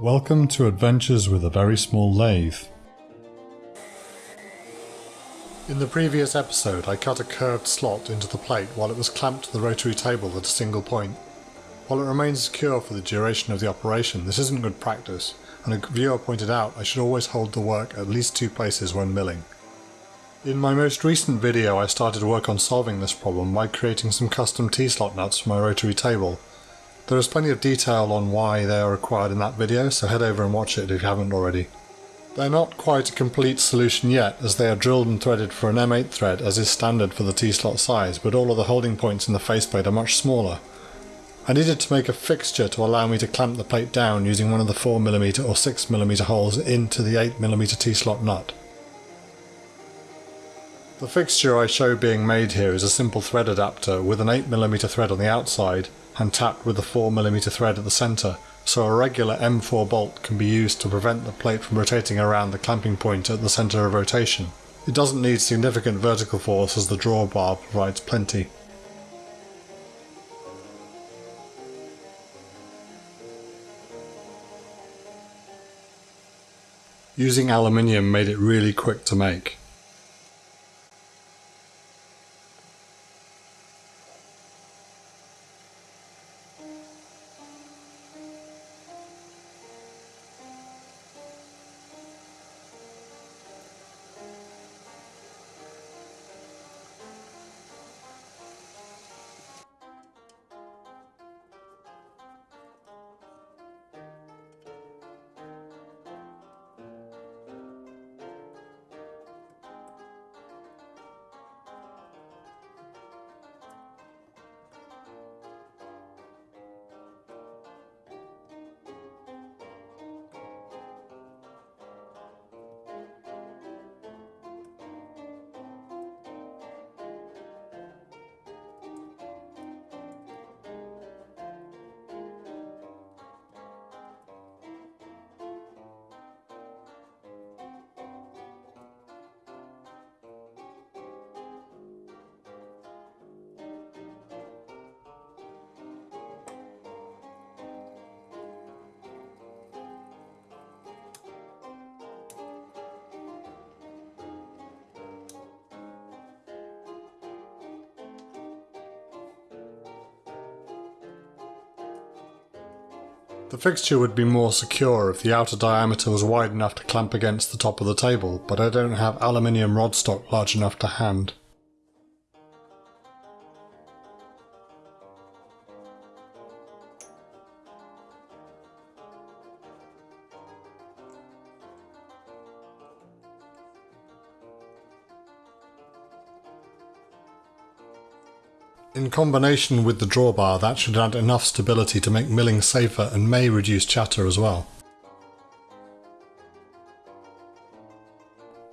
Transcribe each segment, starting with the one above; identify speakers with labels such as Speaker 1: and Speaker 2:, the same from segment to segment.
Speaker 1: Welcome to Adventures with a Very Small Lathe. In the previous episode I cut a curved slot into the plate while it was clamped to the rotary table at a single point. While it remains secure for the duration of the operation, this isn't good practice, and a viewer pointed out I should always hold the work at least two places when milling. In my most recent video I started work on solving this problem by creating some custom T-slot nuts for my rotary table. There is plenty of detail on why they are required in that video, so head over and watch it if you haven't already. They're not quite a complete solution yet, as they are drilled and threaded for an M8 thread as is standard for the T-slot size, but all of the holding points in the faceplate are much smaller. I needed to make a fixture to allow me to clamp the plate down using one of the 4mm or 6mm holes into the 8mm T-slot nut. The fixture I show being made here is a simple thread adapter with an 8mm thread on the outside and tapped with a 4mm thread at the centre, so a regular M4 bolt can be used to prevent the plate from rotating around the clamping point at the centre of rotation. It doesn't need significant vertical force as the drawbar provides plenty. Using aluminium made it really quick to make. The fixture would be more secure if the outer diameter was wide enough to clamp against the top of the table, but I don't have aluminium rod stock large enough to hand. In combination with the drawbar that should add enough stability to make milling safer and may reduce chatter as well.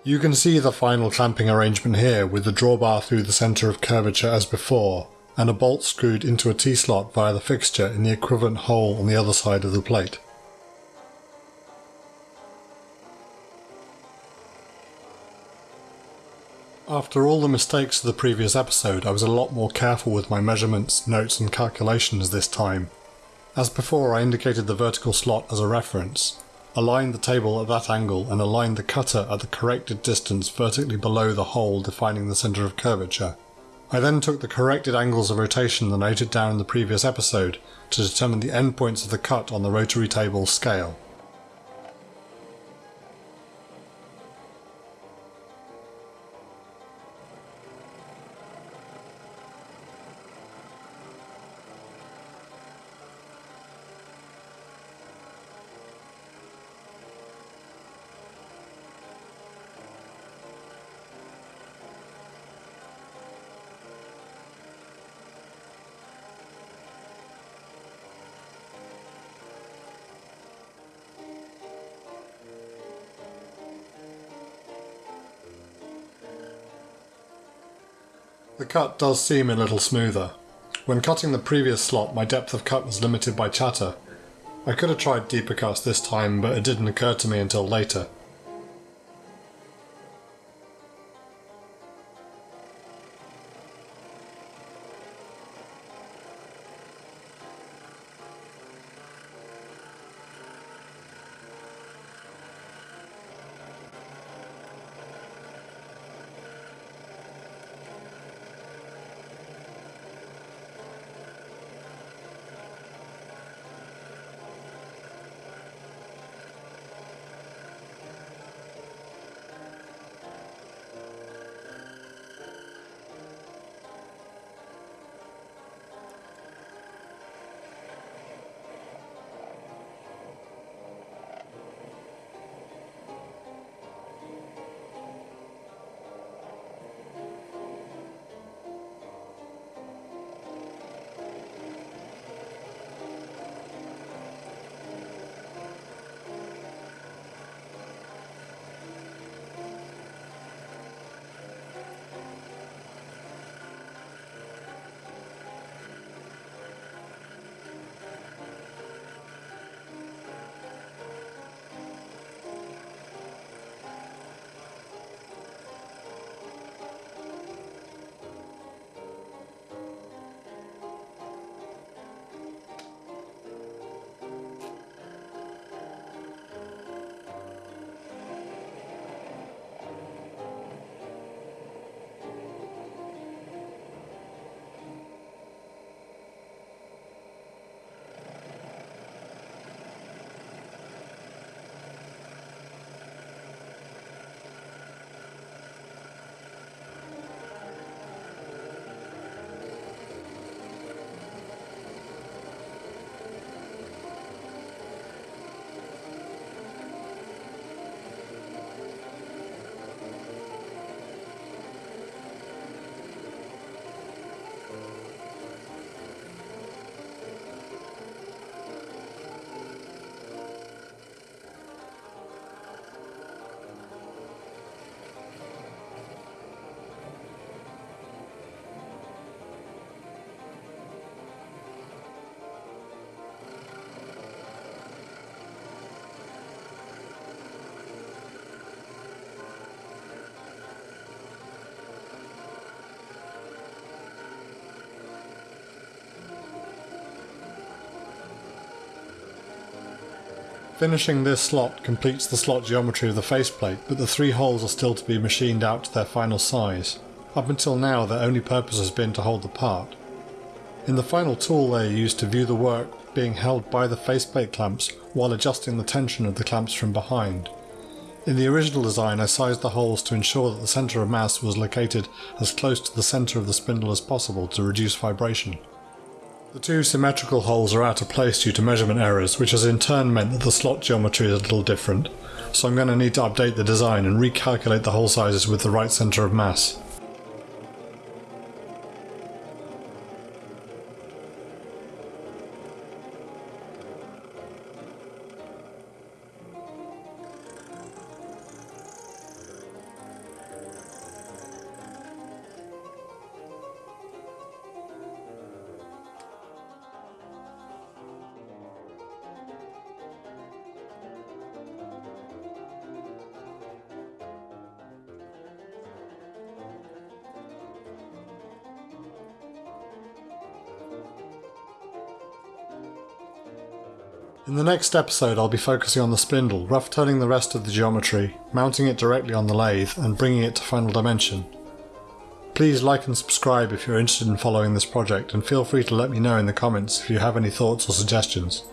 Speaker 1: You can see the final clamping arrangement here with the drawbar through the centre of curvature as before, and a bolt screwed into a T-slot via the fixture in the equivalent hole on the other side of the plate. After all the mistakes of the previous episode, I was a lot more careful with my measurements, notes and calculations this time. As before I indicated the vertical slot as a reference, aligned the table at that angle and aligned the cutter at the corrected distance vertically below the hole defining the centre of curvature. I then took the corrected angles of rotation that I noted down in the previous episode to determine the endpoints of the cut on the rotary table scale. The cut does seem a little smoother. When cutting the previous slot my depth of cut was limited by chatter. I could have tried deeper cuts this time but it didn't occur to me until later. Finishing this slot completes the slot geometry of the faceplate, but the three holes are still to be machined out to their final size. Up until now their only purpose has been to hold the part. In the final tool they are used to view the work being held by the faceplate clamps while adjusting the tension of the clamps from behind. In the original design I sized the holes to ensure that the centre of mass was located as close to the centre of the spindle as possible to reduce vibration. The two symmetrical holes are out of place due to measurement errors, which has in turn meant that the slot geometry is a little different, so I'm going to need to update the design and recalculate the hole sizes with the right centre of mass. In the next episode I'll be focusing on the spindle, rough turning the rest of the geometry, mounting it directly on the lathe and bringing it to final dimension. Please like and subscribe if you're interested in following this project and feel free to let me know in the comments if you have any thoughts or suggestions.